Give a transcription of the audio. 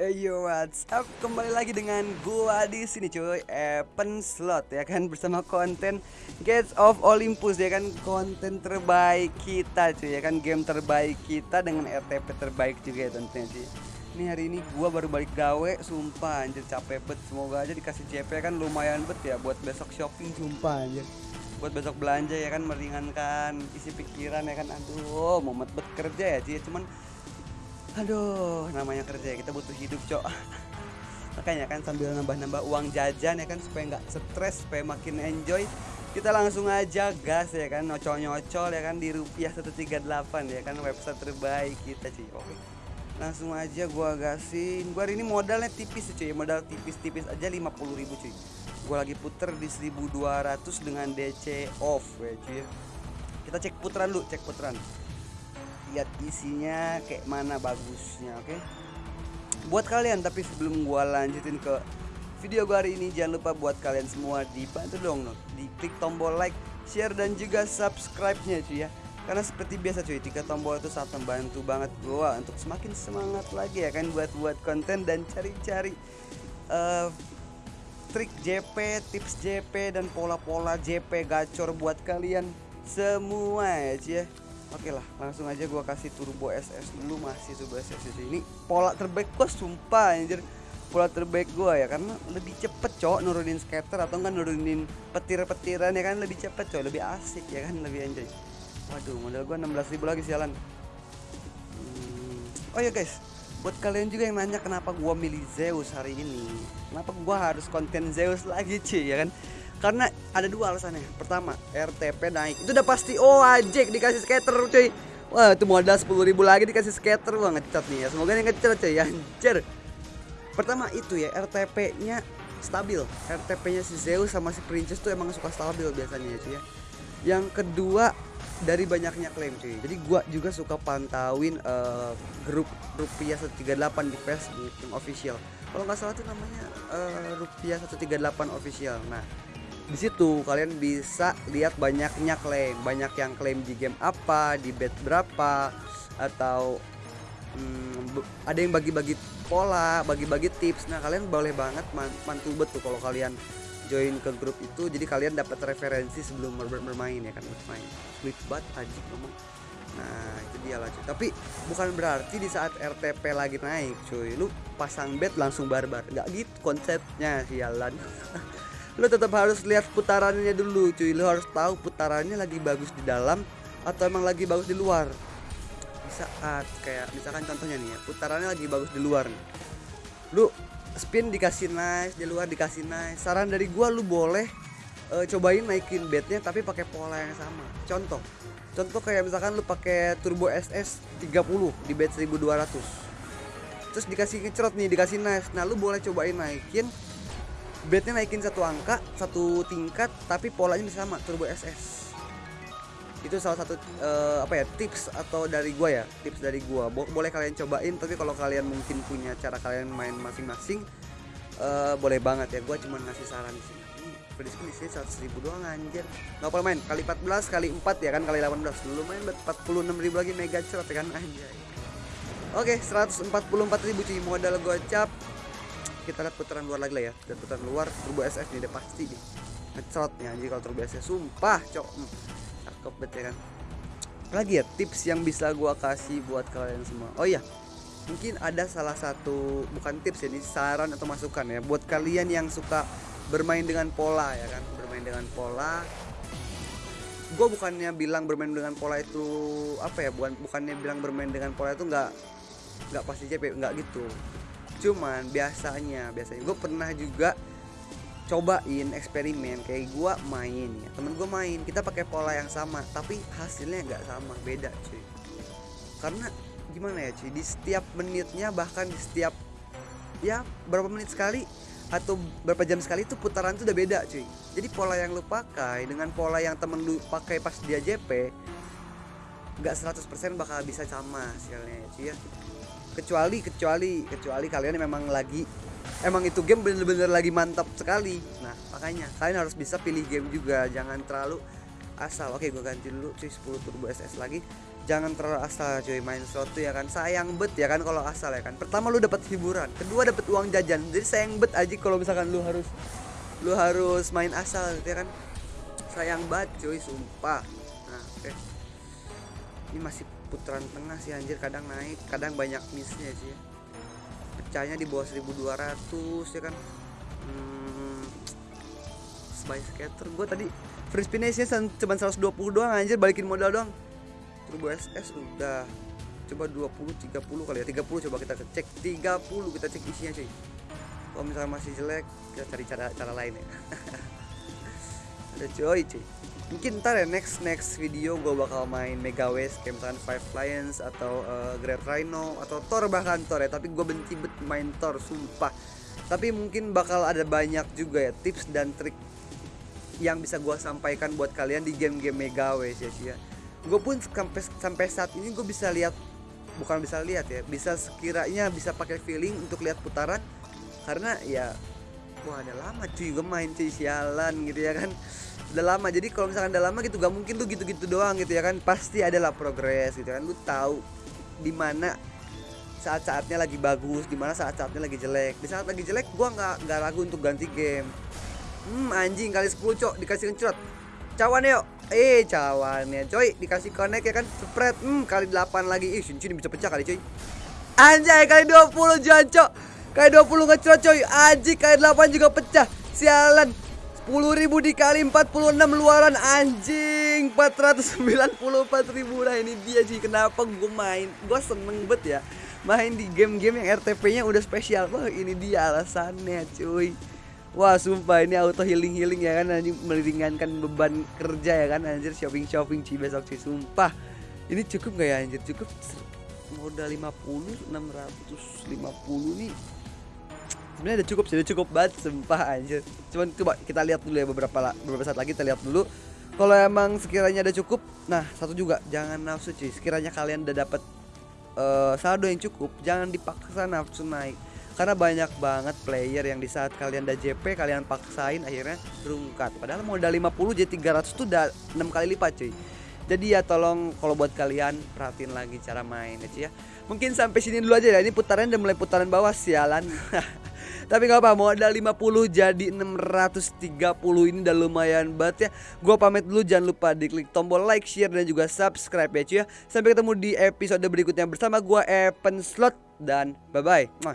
Yo, what's up? Kembali lagi dengan gua di sini cuy, Epen Slot ya kan bersama konten Gates of Olympus ya kan konten terbaik kita cuy ya kan game terbaik kita dengan RTP terbaik juga ya tentunya cuy. Ini hari ini gua baru balik gawe, sumpah anjir capek bet. Semoga aja dikasih CP kan lumayan bet ya buat besok shopping sumpah anjir. Buat besok belanja ya kan meringankan isi pikiran ya kan. Aduh, momet bet kerja ya cuy, cuman Aduh, namanya kerja ya, kita butuh hidup, Cok. Makanya kan sambil nambah-nambah uang jajan ya kan supaya nggak stres, supaya makin enjoy. Kita langsung aja gas ya kan, nyocol-nyocol ya kan di rupiah 138 ya kan website terbaik kita cuy. Oke. Langsung aja gua gasin. Gua hari ini modalnya tipis cuy, modal tipis-tipis aja 50.000 cuy. Gua lagi puter di 1200 dengan DC off ya cuy. Kita cek putaran dulu, cek putaran lihat isinya kayak mana bagusnya oke okay? buat kalian tapi sebelum gua lanjutin ke video gua hari ini jangan lupa buat kalian semua dibantu dong no. di klik tombol like share dan juga subscribe nya cuy ya karena seperti biasa cuy tiga tombol itu sangat membantu banget gua untuk semakin semangat lagi ya kan buat buat konten dan cari-cari uh, trik JP tips JP dan pola-pola JP gacor buat kalian semua ya cuy ya Oke lah, langsung aja gua kasih turbo SS dulu masih turbo SS ini pola terbaik gua sumpah anjir. Pola terbaik gua ya karena lebih cepet cowok nurunin skater atau enggak nurunin petir-petiran ya kan lebih cepet cowok, lebih asik ya kan, lebih enjoy. Waduh, modal gua 16.000 lagi sialan. Hmm. Oh ya guys, buat kalian juga yang nanya kenapa gua milih Zeus hari ini. Kenapa gua harus konten Zeus lagi, cuy ya kan? Karena ada dua alasannya. Pertama RTP naik. Itu udah pasti oh ajek dikasih skater cuy. Wah itu modal sepuluh ribu lagi dikasih skater. Wah ngecat nih ya. Semoga nih ngecat cuy. Anjir. Pertama itu ya RTP nya stabil. RTP nya si Zeus sama si Princess tuh emang suka stabil biasanya ya cuy ya. Yang kedua dari banyaknya klaim cuy. Jadi gua juga suka pantauin uh, grup rupiah 138 di Facebook yang official. Kalau nggak salah tuh namanya uh, rupiah 138 official. Nah di situ. Kalian bisa lihat banyaknya klaim. Banyak yang klaim di game apa di bet berapa atau hmm, ada yang bagi-bagi pola bagi-bagi tips. Nah kalian boleh banget mantu betul kalau kalian join ke grup itu. Jadi kalian dapat referensi sebelum bermain ya kan bermain. Sulit banget aja ngomong. Nah itu dia lah cuy. Tapi bukan berarti di saat RTP lagi naik cuy. Lu pasang bet langsung barbar. Nggak gitu konsepnya sialan lo tetap harus lihat putarannya dulu cuy. Lo harus tahu putarannya lagi bagus di dalam atau emang lagi bagus di luar. Di saat kayak misalkan contohnya nih ya putarannya lagi bagus di luar nih. Lu spin dikasih nice di luar dikasih nice. Saran dari gua lu boleh uh, cobain naikin bednya tapi pakai pola yang sama. Contoh contoh kayak misalkan lu pakai turbo SS 30 di bed 1200 terus dikasih ngecerot nih dikasih nice. Nah lu boleh cobain naikin bednya naikin satu angka satu tingkat tapi polanya bisa sama turbo SS itu salah satu uh, apa ya tips atau dari gua ya tips dari gua. Bo boleh kalian cobain tapi kalau kalian mungkin punya cara kalian main masing-masing uh, boleh banget ya. Gua cuma ngasih saran di sini free spin di sini 100 ribu doang anjir. Nggak apa main kali 14 kali 4 ya kan kali 18 dulu main buat 46 ribu lagi mega cerot ya kan anjay. Oke, okay, 144 ribu cuy modal gocap kita lihat putaran luar lagi lah ya. Dan putaran luar turbo SF nih udah pasti nih ngecot nih anjir kalau turbo SF sumpah cok. Hmm, cakep banget ya kan. Lagi ya tips yang bisa gua kasih buat kalian semua. Oh iya mungkin ada salah satu bukan tips ya ini saran atau masukan ya. Buat kalian yang suka bermain dengan pola ya kan. Bermain dengan pola. Gue bukannya bilang bermain dengan pola itu apa ya bukan bukannya bilang bermain dengan pola itu nggak nggak pasti CP nggak gitu cuman biasanya biasanya gue pernah juga cobain eksperimen kayak gue main ya. Temen gue main kita pakai pola yang sama tapi hasilnya nggak sama beda cuy. Karena gimana ya cuy? Di setiap menitnya bahkan di setiap ya berapa menit sekali atau berapa jam sekali itu putaran itu udah beda cuy. Jadi pola yang lu pakai dengan pola yang temen lu pakai pas dia JP nggak 100% bakal bisa sama hasilnya ya cuy ya kecuali kecuali kecuali kalian memang lagi emang itu game bener-bener lagi mantap sekali. Nah makanya kalian harus bisa pilih game juga. Jangan terlalu asal. Oke gue ganti dulu cuy. 10 turbo SS lagi. Jangan terlalu asal cuy. Main slot ya kan? Sayang bet ya kan? Kalau asal ya kan? Pertama lu dapat hiburan. Kedua dapat uang jajan. Jadi sayang bet aja kalau misalkan lu harus lu harus main asal gitu ya kan? Sayang banget cuy. Sumpah. Nah oke. Okay. ini masih putaran tengah sih anjir. Kadang naik kadang banyak missnya sih. Ya. pecahnya di bawah 1200 ya kan? Hmm, spy scatter gue tadi free spin cuma 120 doang anjir. Balikin modal doang. Turbo SS udah. Coba 20 30 kali ya. 30 coba kita cek. 30 kita cek isinya cuy. Kalau misalnya masih jelek kita cari cara cara lain ya. Ada coy cuy mungkin ntar ya next next video gue bakal main Mega West kayak misalkan Five Lions atau uh, Great Rhino atau Thor bahkan Thor ya. Tapi gue benci bet main Thor sumpah. Tapi mungkin bakal ada banyak juga ya tips dan trik yang bisa gue sampaikan buat kalian di game-game Mega West ya sih ya. Gue pun sampai sampai saat ini gue bisa lihat bukan bisa lihat ya bisa sekiranya bisa pakai feeling untuk lihat putaran. Karena ya wah ada lama cuy gue main cuy sialan gitu ya kan udah lama. Jadi kalau misalkan udah lama gitu gak mungkin tuh gitu-gitu doang gitu ya kan. Pasti adalah progres gitu kan. Lu tahu di mana saat-saatnya lagi bagus di mana saat-saatnya lagi jelek. Di saat lagi jelek gua nggak nggak ragu untuk ganti game. Hmm anjing kali 10 cok dikasih kencrot cawan yuk. Eh cawannya coy. Dikasih connect ya kan. Spread. Hmm kali 8 lagi. Ih cincin bisa pecah kali coy. Anjay kali 20 jancok kali 20 ngecrot coy. Anjing kali 8 juga pecah. Sialan 10 ribu dikali 46 luaran anjing. 494 ribu nah ini dia sih kenapa gue main? Gue seneng bet ya main di game-game yang RTP nya udah spesial. Wah ini dia alasannya cuy. Wah sumpah ini auto healing healing ya kan anjing. Meringankan beban kerja ya kan anjir. Shopping shopping sih besok sih sumpah. Ini cukup gak ya anjir? Cukup modal 50 650 nih sebenarnya udah cukup sih udah cukup banget sumpah anjir. Cuman coba kita lihat dulu ya beberapa beberapa saat lagi kita lihat dulu. Kalau emang sekiranya udah cukup nah satu juga jangan nafsu cuy. Sekiranya kalian udah dapat uh, saldo yang cukup jangan dipaksa nafsu naik. Karena banyak banget player yang di saat kalian udah JP kalian paksain akhirnya berungkat. Padahal modal 50 jadi 300 tuh udah 6 kali lipat cuy. Jadi ya tolong kalau buat kalian perhatiin lagi cara main ya, ya. Mungkin sampai sini dulu aja ya. Ini putaran udah mulai putaran bawah sialan tapi nggak apa modal 50 jadi 630 ini udah lumayan banget ya. Gue pamit dulu jangan lupa diklik tombol like share dan juga subscribe ya cuy ya. Sampai ketemu di episode berikutnya bersama gue Evan Slot. Dan bye bye